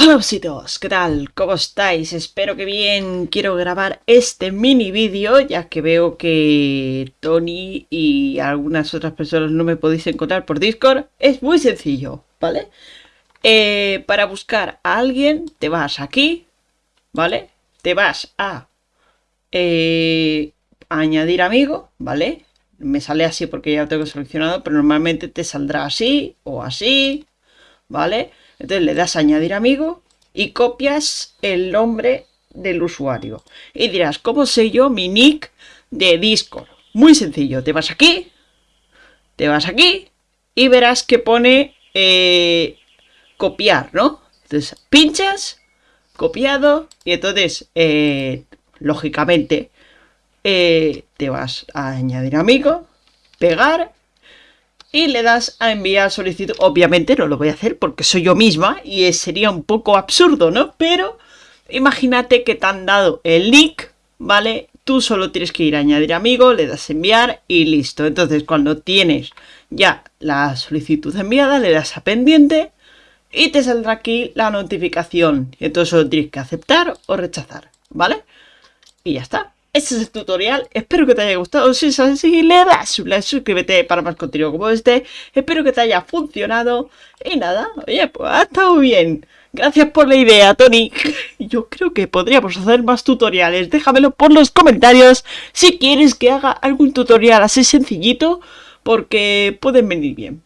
Hola besitos, ¿qué tal? ¿Cómo estáis? Espero que bien. Quiero grabar este mini vídeo ya que veo que Tony y algunas otras personas no me podéis encontrar por Discord. Es muy sencillo, ¿vale? Eh, para buscar a alguien te vas aquí, ¿vale? Te vas a eh, añadir amigo, ¿vale? Me sale así porque ya lo tengo seleccionado, pero normalmente te saldrá así o así, ¿vale? Entonces le das a añadir amigo y copias el nombre del usuario. Y dirás, ¿cómo sé yo mi nick de Discord? Muy sencillo, te vas aquí, te vas aquí y verás que pone eh, copiar, ¿no? Entonces pinchas, copiado y entonces, eh, lógicamente, eh, te vas a añadir amigo, pegar y le das a enviar solicitud. Obviamente no lo voy a hacer porque soy yo misma y sería un poco absurdo, ¿no? Pero imagínate que te han dado el link, ¿vale? Tú solo tienes que ir a añadir amigo, le das enviar y listo. Entonces cuando tienes ya la solicitud enviada, le das a pendiente y te saldrá aquí la notificación. Y entonces solo tienes que aceptar o rechazar, ¿vale? Y ya está. Este es el tutorial, espero que te haya gustado, si es así, le das un like, suscríbete para más contenido como este, espero que te haya funcionado, y nada, oye, pues ha estado bien, gracias por la idea, Tony, yo creo que podríamos hacer más tutoriales, déjamelo por los comentarios si quieres que haga algún tutorial así sencillito, porque pueden venir bien.